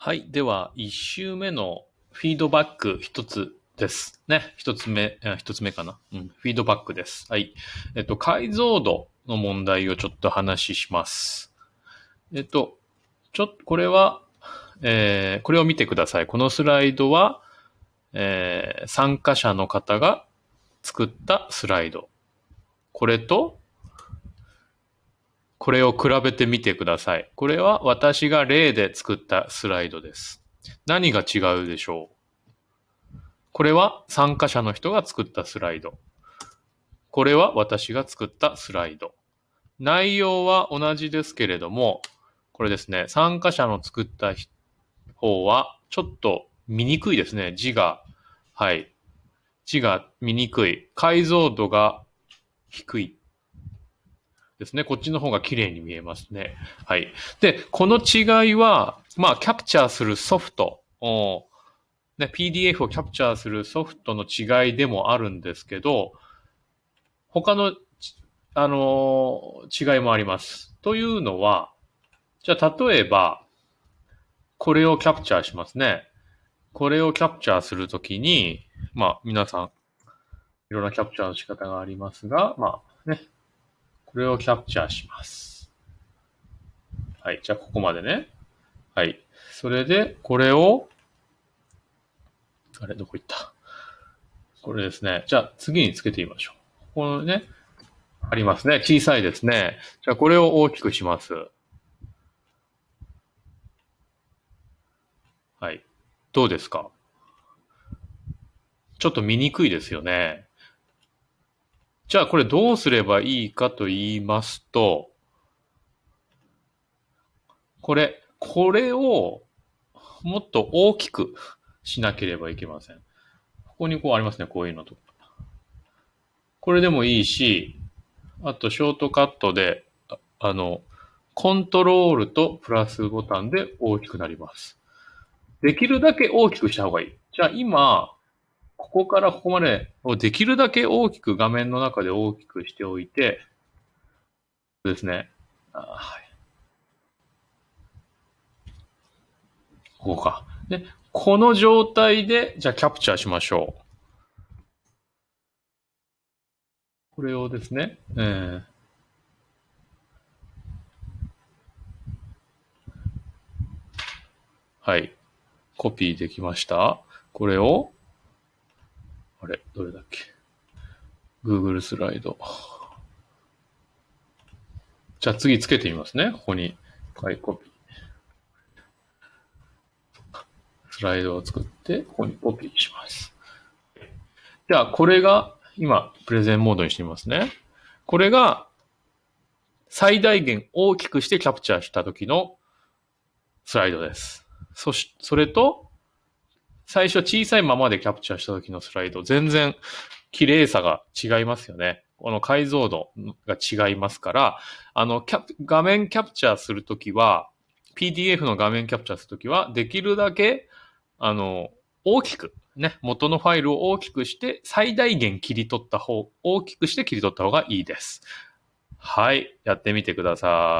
はい。では、一周目のフィードバック一つですね。一つ目、一つ目かな。うん。フィードバックです。はい。えっと、解像度の問題をちょっと話します。えっと、ちょっと、これは、えー、これを見てください。このスライドは、えー、参加者の方が作ったスライド。これと、これを比べてみてください。これは私が例で作ったスライドです。何が違うでしょう？これは参加者の人が作ったスライド。これは私が作ったスライド。内容は同じですけれども、これですね、参加者の作った方はちょっと見にくいですね。字が、はい。字が見にくい。解像度が低い。ですね。こっちの方が綺麗に見えますね。はい。で、この違いは、まあ、キャプチャーするソフト、ね、PDF をキャプチャーするソフトの違いでもあるんですけど、他の、あのー、違いもあります。というのは、じゃあ、例えば、これをキャプチャーしますね。これをキャプチャーするときに、まあ、皆さん、いろんなキャプチャーの仕方がありますが、まあ、ね、これをキャプチャーします。はい。じゃあ、ここまでね。はい。それで、これを、あれ、どこ行った？これですね。じゃあ、次につけてみましょう。このね、ありますね。小さいですね。じゃあ、これを大きくします。はい。どうですか？ちょっと見にくいですよね。じゃあこれどうすればいいかと言いますと、これ、これをもっと大きくしなければいけません。ここにこうありますね、こういうのとか。これでもいいし、あとショートカットで、あの、コントロールとプラスボタンで大きくなります。できるだけ大きくした方がいい。じゃあ今、ここからここまでをできるだけ大きく画面の中で大きくしておいて、ですね。はい。ここか。で、この状態で、じゃあキャプチャーしましょう。これをですね、えー、はい。コピーできました。これを、あれ、どれだっけ ?Google スライド。じゃあ次つけてみますね。ここに、はい、コピー。スライドを作って、ここにコピーします。じゃあ、これが、今、プレゼンモードにしてみますね。これが、最大限大きくしてキャプチャーした時のスライドです。そし、それと、最初小さいままでキャプチャーした時のスライド、全然綺麗さが違いますよね。この解像度が違いますから、あの、キャ画面キャプチャーするときは、PDF の画面キャプチャーするときは、できるだけ、あの、大きく、ね、元のファイルを大きくして、最大限切り取った方、大きくして切り取った方がいいです。はい。やってみてください。